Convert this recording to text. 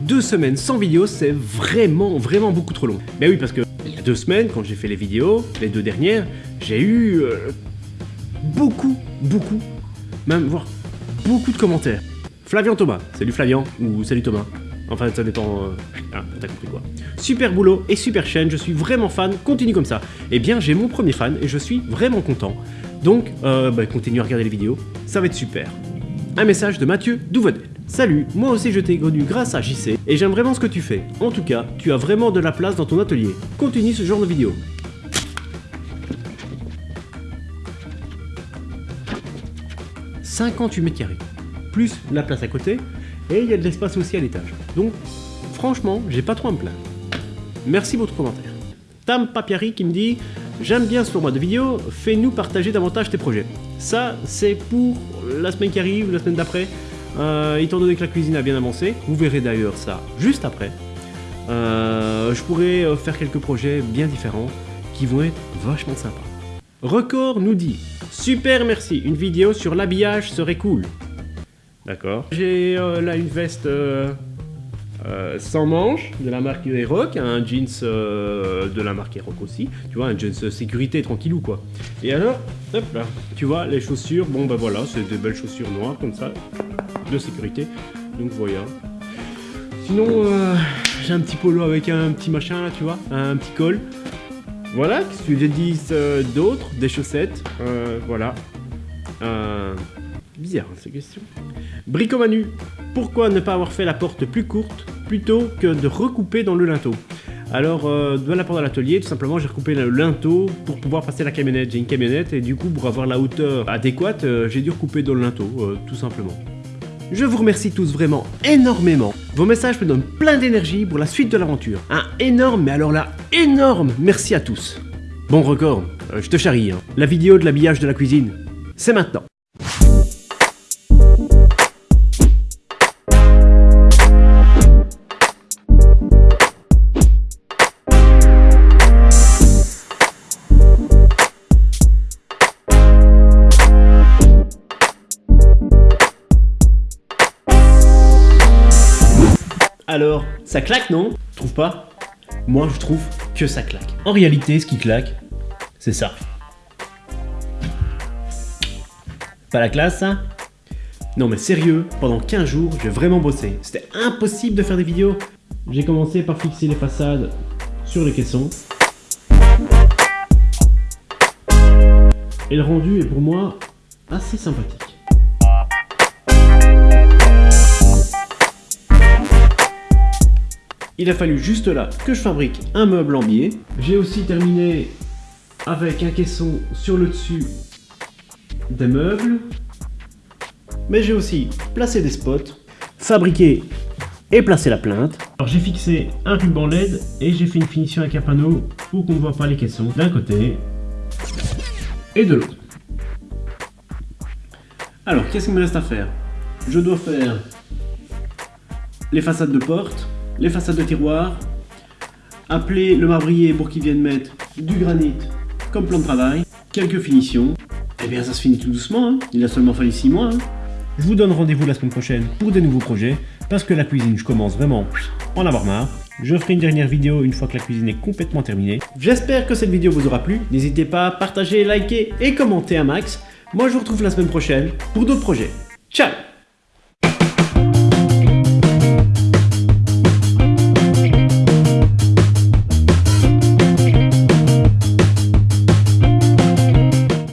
Deux semaines sans vidéo, c'est vraiment, vraiment beaucoup trop long. Mais oui, parce que il y a deux semaines, quand j'ai fait les vidéos, les deux dernières, j'ai eu euh, beaucoup, beaucoup, même voire beaucoup de commentaires. Flavian Thomas, salut Flavian, ou salut Thomas. Enfin, ça dépend... Euh... Ah, t'as compris quoi. Super boulot et super chaîne, je suis vraiment fan, continue comme ça. Eh bien, j'ai mon premier fan et je suis vraiment content. Donc, euh, bah, continue à regarder les vidéos, ça va être super. Un message de Mathieu Douvedel. Salut, moi aussi je t'ai connu grâce à JC et j'aime vraiment ce que tu fais. En tout cas, tu as vraiment de la place dans ton atelier. Continue ce genre de vidéo. 58 mètres carrés, plus la place à côté, et il y a de l'espace aussi à l'étage. Donc, franchement, j'ai pas trop à me plaindre. Merci pour votre commentaire. Tam Papiari qui me dit « J'aime bien ce format de vidéo, fais-nous partager davantage tes projets. » Ça, c'est pour la semaine qui arrive, la semaine d'après, euh, étant donné que la cuisine a bien avancé. Vous verrez d'ailleurs ça juste après. Euh, je pourrais euh, faire quelques projets bien différents qui vont être vachement sympas. Record nous dit « Super merci, une vidéo sur l'habillage serait cool. » D'accord. J'ai là une veste sans manches de la marque Eroc, un jeans de la marque Eroc aussi, tu vois, un jeans sécurité tranquillou quoi. Et alors, hop là, tu vois, les chaussures, bon bah voilà, c'est des belles chaussures noires comme ça, de sécurité, donc voilà. Sinon, j'ai un petit polo avec un petit machin là, tu vois, un petit col. Voilà, qu'est-ce que d'autres Des chaussettes, voilà. Bizarre questions. Bricomanu, pourquoi ne pas avoir fait la porte plus courte plutôt que de recouper dans le linteau? Alors, euh, dans la porte de l'atelier, tout simplement, j'ai recoupé le linteau pour pouvoir passer la camionnette. J'ai une camionnette et du coup, pour avoir la hauteur adéquate, euh, j'ai dû recouper dans le linteau, euh, tout simplement. Je vous remercie tous vraiment énormément. Vos messages me donnent plein d'énergie pour la suite de l'aventure. Un énorme, mais alors là, énorme merci à tous. Bon record, je te charrie, hein. La vidéo de l'habillage de la cuisine, c'est maintenant. Alors, ça claque, non? Trouve pas Moi, je trouve que ça claque. En réalité, ce qui claque, c'est ça. Pas la classe, ça Non mais sérieux, pendant 15 jours, j'ai vraiment bossé. C'était impossible de faire des vidéos. J'ai commencé par fixer les façades sur les caissons. Et le rendu est pour moi assez sympathique. Il a fallu juste là que je fabrique un meuble en biais. J'ai aussi terminé avec un caisson sur le dessus des meubles. Mais j'ai aussi placé des spots, fabriqué et placé la plainte. Alors j'ai fixé un ruban LED et j'ai fait une finition avec un panneau pour qu'on ne voit pas les caissons d'un côté et de l'autre. Alors qu'est-ce qu'il me reste à faire? Je dois faire les façades de porte, les façades de tiroirs, appeler le marbrier pour qu'il vienne mettre du granit comme plan de travail, quelques finitions, eh bien ça se finit tout doucement, hein. il a seulement fallu 6 mois. Hein. Je vous donne rendez-vous la semaine prochaine pour des nouveaux projets, parce que la cuisine, je commence vraiment en avoir marre. Je ferai une dernière vidéo une fois que la cuisine est complètement terminée. J'espère que cette vidéo vous aura plu. N'hésitez pas à partager, liker et commenter un max. Moi, je vous retrouve la semaine prochaine pour d'autres projets. Ciao